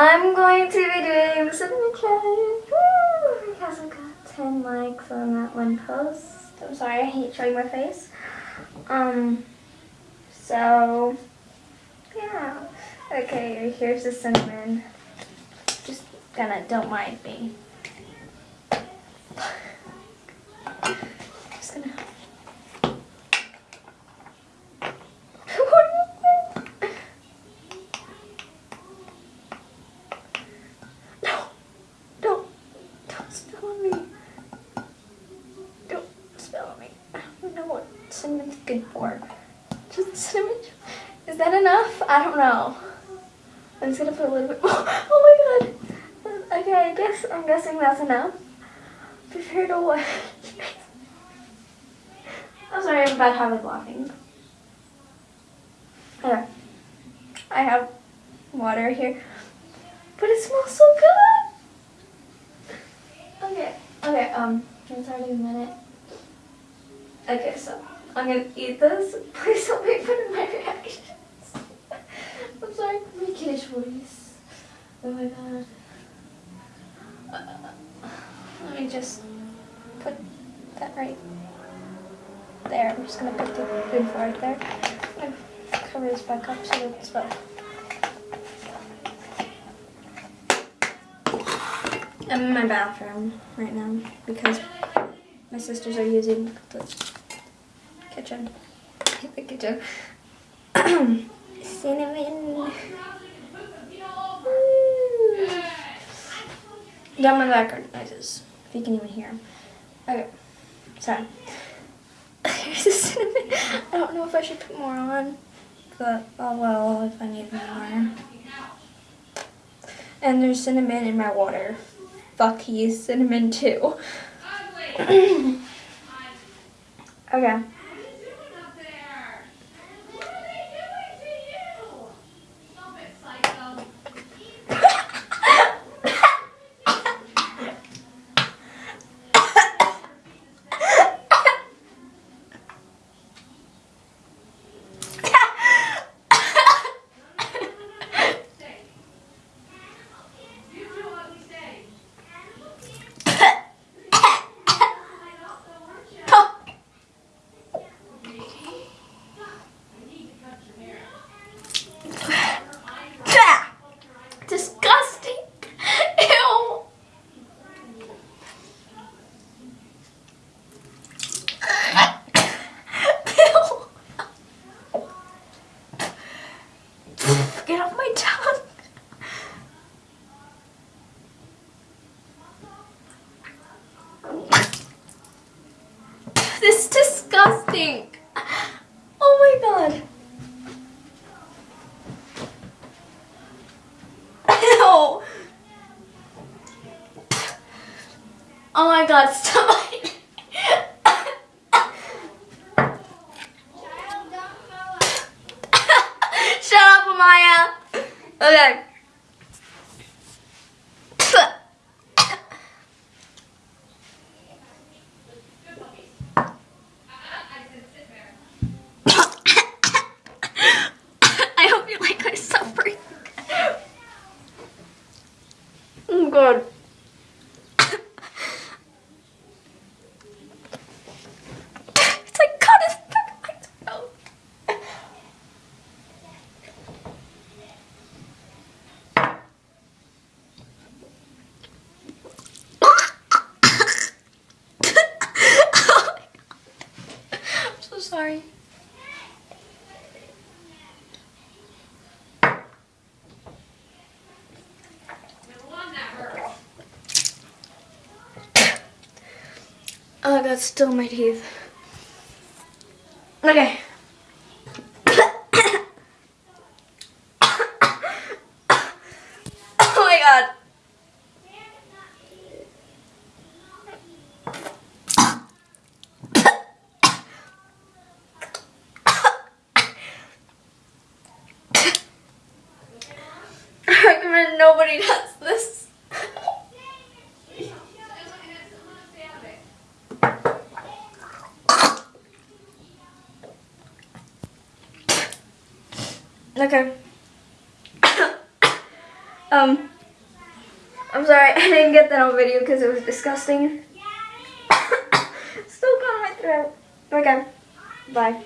I'm going to be doing the cinnamon challenge woo, because I've got 10 likes on that one post. I'm sorry, I hate showing my face. Um, so, yeah. Okay, here's the cinnamon. Just gonna, don't mind me. Just gonna. no, don't, don't spill on me. Don't spill on me. I don't know what cinnamon's good for. Just cinnamon. Is that enough? I don't know. I'm just gonna put a little bit more. Oh my god. Okay, I guess I'm guessing that's enough. Prepare to what? I'm sorry, I'm bad habit laughing. Okay. I have water here. But it smells so good! Okay, okay, um, it's already a minute. Okay, so I'm gonna eat this. Please don't make fun of my reactions. I'm sorry my kiddish voice. Oh my god. Uh, let me just put that right there. I'm just gonna put the spoonful right there. I'm cover this back up so it's well. I'm in my bathroom right now because my sisters are using the kitchen. the kitchen. Cinnamon. Down my background noises, if you can even hear them. Okay, so here's the cinnamon. I don't know if I should put more on, but oh well if I need more. And there's cinnamon in my water. Fuck, he's cinnamon too. okay. Disgusting. Ew. Ew. Get off my tongue. This is disgusting. Oh my god. Ew. Oh. oh my god, stop. Shut up, Amaya. Okay. I hope you like my suffering. Oh god. It's like cut his back in my throat. Oh my God. I'm so sorry. Oh god, still my teeth. Okay. oh my god. I recommend nobody does this. Okay. Um, I'm sorry, I didn't get that on video because it was disgusting. Still got my throat. Okay, bye.